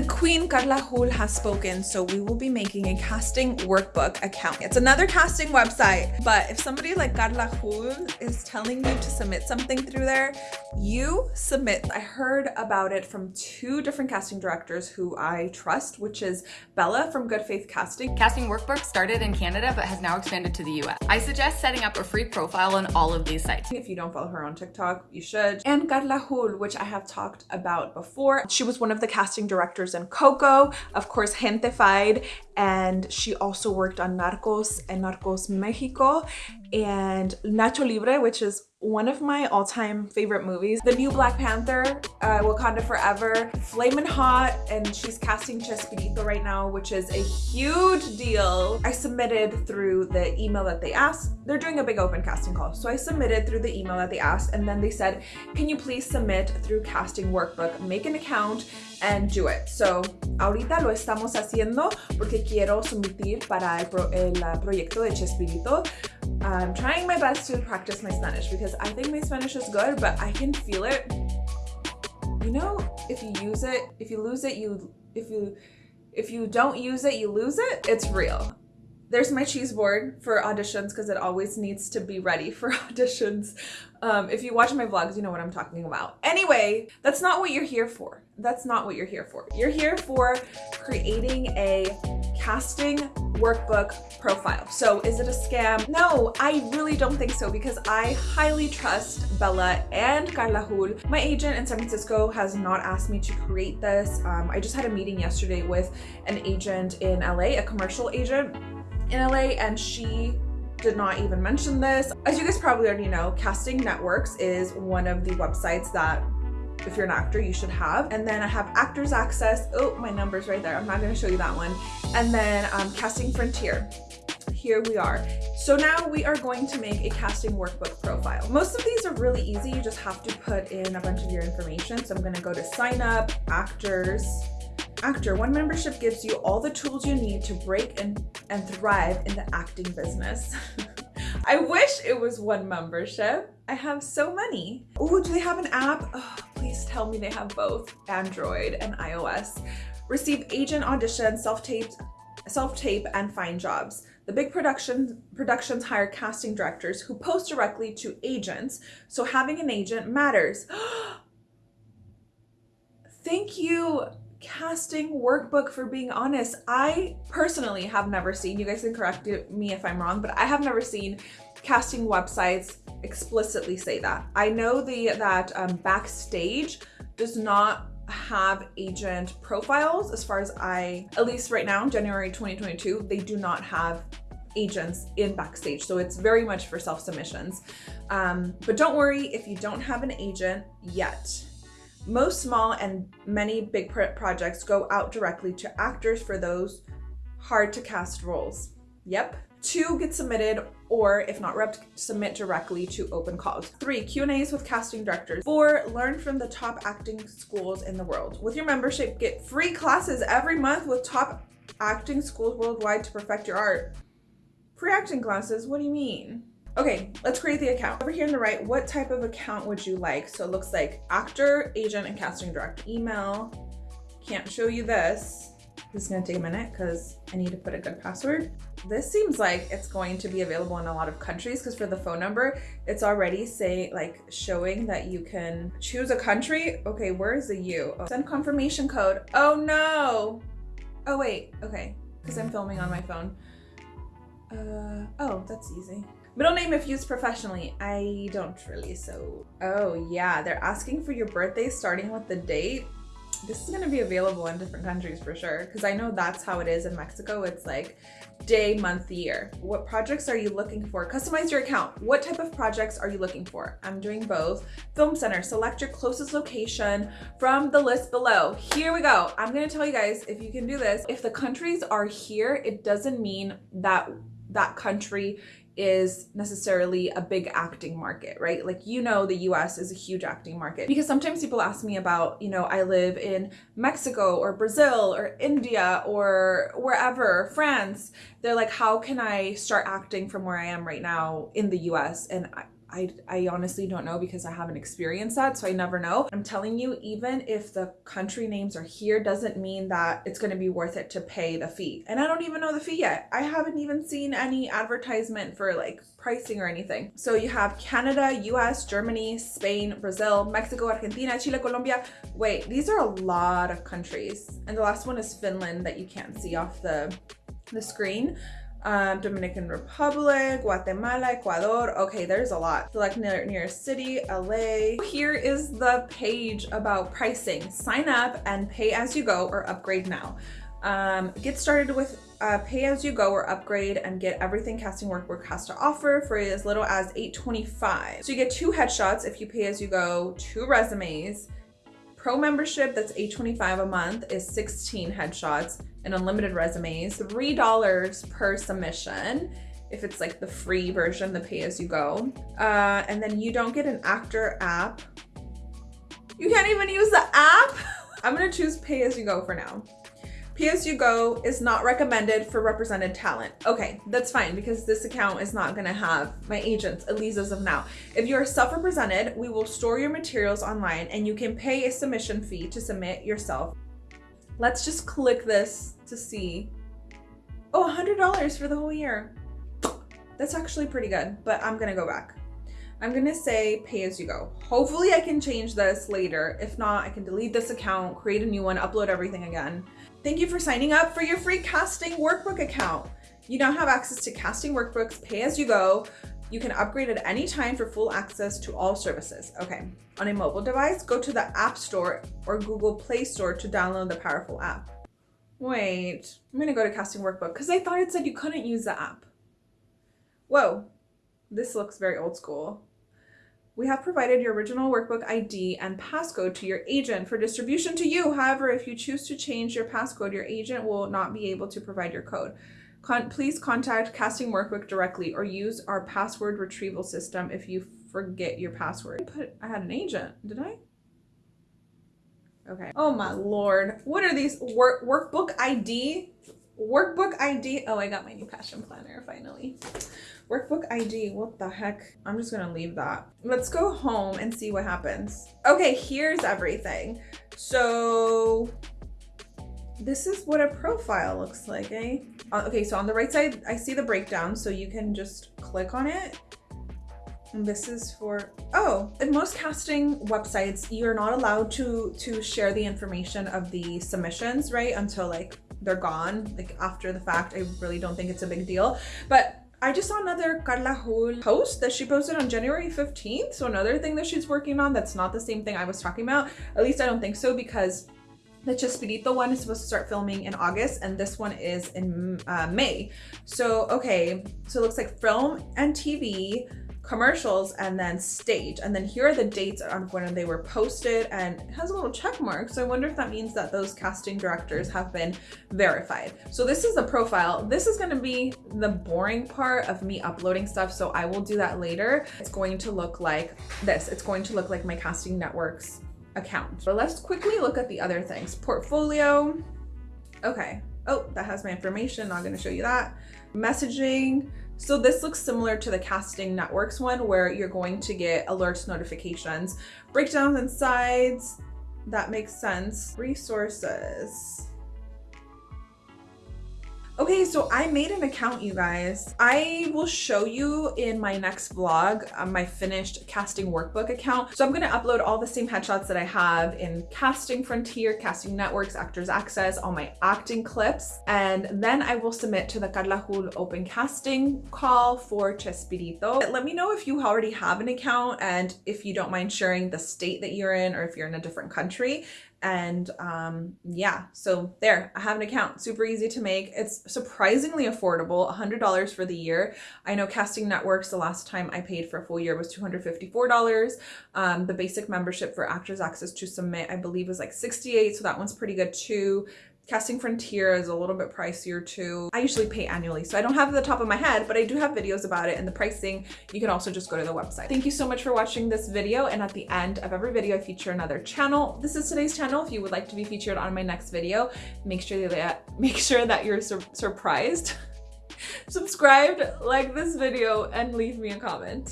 The Queen Carla Hool has spoken, so we will be making a casting workbook account. It's another casting website, but if somebody like Carla Hool is telling you to submit something through there, you submit. I heard about it from two different casting directors who I trust, which is Bella from Good Faith Casting. Casting Workbook started in Canada, but has now expanded to the US. I suggest setting up a free profile on all of these sites. If you don't follow her on TikTok, you should. And Carla Hool, which I have talked about before. She was one of the casting directors in Coco, of course Gentefied, and she also worked on Narcos and Narcos Mexico and Nacho Libre, which is one of my all-time favorite movies. The new Black Panther, uh, Wakanda Forever, Flamin' Hot, and she's casting Chespirito right now, which is a huge deal. I submitted through the email that they asked. They're doing a big open casting call. So I submitted through the email that they asked, and then they said, can you please submit through casting workbook, make an account, and do it. So ahorita lo estamos haciendo porque quiero submitir para el, pro, el uh, proyecto de Chespirito. I'm trying my best to practice my Spanish because I think my Spanish is good, but I can feel it. You know, if you use it, if you lose it, you, if you, if you don't use it, you lose it. It's real. There's my cheese board for auditions because it always needs to be ready for auditions. Um, if you watch my vlogs, you know what I'm talking about. Anyway, that's not what you're here for. That's not what you're here for. You're here for creating a casting workbook profile. So is it a scam? No, I really don't think so because I highly trust Bella and Carla Hool. My agent in San Francisco has not asked me to create this. Um, I just had a meeting yesterday with an agent in LA, a commercial agent in LA and she did not even mention this. As you guys probably already know, Casting Networks is one of the websites that if you're an actor, you should have. And then I have Actors Access. Oh, my number's right there. I'm not gonna show you that one. And then um, Casting Frontier. Here we are. So now we are going to make a casting workbook profile. Most of these are really easy. You just have to put in a bunch of your information. So I'm gonna go to sign up, actors, actor, one membership gives you all the tools you need to break and, and thrive in the acting business. I wish it was one membership. I have so many. Oh, do they have an app? Oh, please tell me they have both Android and iOS. Receive agent audition, self-tape, self-tape and find jobs. The big production, productions hire casting directors who post directly to agents, so having an agent matters. Thank you casting workbook for being honest i personally have never seen you guys can correct me if i'm wrong but i have never seen casting websites explicitly say that i know the that um, backstage does not have agent profiles as far as i at least right now january 2022 they do not have agents in backstage so it's very much for self submissions um, but don't worry if you don't have an agent yet most small and many big projects go out directly to actors for those hard to cast roles. Yep. Two, get submitted or if not rep, submit directly to open calls. Three, Q&As with casting directors. Four, learn from the top acting schools in the world. With your membership, get free classes every month with top acting schools worldwide to perfect your art. Free acting classes? What do you mean? Okay, let's create the account. Over here on the right, what type of account would you like? So it looks like actor, agent, and casting direct email. Can't show you this. This is gonna take a minute because I need to put a good password. This seems like it's going to be available in a lot of countries because for the phone number, it's already say like showing that you can choose a country. Okay, where is the U? Oh, send confirmation code. Oh no. Oh wait, okay, because I'm filming on my phone. Uh, oh, that's easy. Middle name if used professionally. I don't really, so. Oh yeah, they're asking for your birthday starting with the date. This is gonna be available in different countries for sure, because I know that's how it is in Mexico. It's like day, month, year. What projects are you looking for? Customize your account. What type of projects are you looking for? I'm doing both. Film center, select your closest location from the list below. Here we go. I'm gonna tell you guys if you can do this. If the countries are here, it doesn't mean that that country is necessarily a big acting market, right? Like, you know, the US is a huge acting market because sometimes people ask me about, you know, I live in Mexico or Brazil or India or wherever, France. They're like, how can I start acting from where I am right now in the US? And I, I, I honestly don't know because I haven't experienced that, so I never know. I'm telling you, even if the country names are here, doesn't mean that it's going to be worth it to pay the fee. And I don't even know the fee yet. I haven't even seen any advertisement for like pricing or anything. So you have Canada, US, Germany, Spain, Brazil, Mexico, Argentina, Chile, Colombia. Wait, these are a lot of countries. And the last one is Finland that you can't see off the, the screen um, Dominican Republic, Guatemala, Ecuador. Okay, there's a lot. Select near, nearest city, LA. Here is the page about pricing. Sign up and pay as you go or upgrade now. Um, get started with uh, pay as you go or upgrade and get everything Casting Workbook has to offer for as little as 8.25. So you get two headshots if you pay as you go, two resumes, Pro membership, that's $8.25 a month, is 16 headshots and unlimited resumes, $3 per submission if it's like the free version, the pay as you go. Uh, and then you don't get an actor app. You can't even use the app. I'm gonna choose pay as you go for now. Pay as you go is not recommended for represented talent. Okay, that's fine because this account is not gonna have my agents, at least as of now. If you're self-represented, we will store your materials online and you can pay a submission fee to submit yourself. Let's just click this to see. Oh, a $100 for the whole year. That's actually pretty good, but I'm gonna go back. I'm gonna say pay as you go. Hopefully I can change this later. If not, I can delete this account, create a new one, upload everything again. Thank you for signing up for your free casting workbook account. You now have access to casting workbooks, pay as you go. You can upgrade at any time for full access to all services. Okay, on a mobile device, go to the App Store or Google Play Store to download the powerful app. Wait, I'm gonna go to casting workbook because I thought it said you couldn't use the app. Whoa, this looks very old school. We have provided your original workbook ID and passcode to your agent for distribution to you. However, if you choose to change your passcode, your agent will not be able to provide your code. Con please contact Casting Workbook directly or use our password retrieval system if you forget your password. I put I had an agent, did I? Okay. Oh my lord. What are these work workbook ID? Workbook ID. Oh, I got my new passion planner finally. Workbook ID, what the heck? I'm just gonna leave that. Let's go home and see what happens. Okay, here's everything. So this is what a profile looks like, eh? Uh, okay, so on the right side, I see the breakdown, so you can just click on it. And this is for, oh, in most casting websites, you're not allowed to, to share the information of the submissions, right? Until like they're gone, like after the fact. I really don't think it's a big deal. But I just saw another Carla Hool post that she posted on January 15th. So another thing that she's working on that's not the same thing I was talking about. At least I don't think so because the Chespirito one is supposed to start filming in August and this one is in uh, May. So, okay, so it looks like film and TV, commercials and then stage. And then here are the dates on when they were posted and it has a little check mark. So I wonder if that means that those casting directors have been verified. So this is the profile. This is gonna be the boring part of me uploading stuff. So I will do that later. It's going to look like this. It's going to look like my casting networks account. But let's quickly look at the other things. Portfolio. Okay. Oh, that has my information. Not gonna show you that. Messaging. So this looks similar to the Casting Networks one where you're going to get alerts notifications, breakdowns and sides. That makes sense. Resources. Okay, so I made an account, you guys. I will show you in my next vlog um, my finished casting workbook account. So I'm gonna upload all the same headshots that I have in Casting Frontier, Casting Networks, Actors Access, all my acting clips. And then I will submit to the Carla Hool open casting call for Chespirito. Let me know if you already have an account and if you don't mind sharing the state that you're in or if you're in a different country and um yeah so there i have an account super easy to make. It's surprisingly affordable $100 for the year. I know casting networks the last time i paid for a full year was $254 um the basic membership for actors access to submit i believe was like 68 so that one's pretty good too Casting Frontier is a little bit pricier too. I usually pay annually, so I don't have the top of my head, but I do have videos about it and the pricing. You can also just go to the website. Thank you so much for watching this video. And at the end of every video, I feature another channel. This is today's channel. If you would like to be featured on my next video, make sure that, make sure that you're sur surprised, subscribed, like this video, and leave me a comment.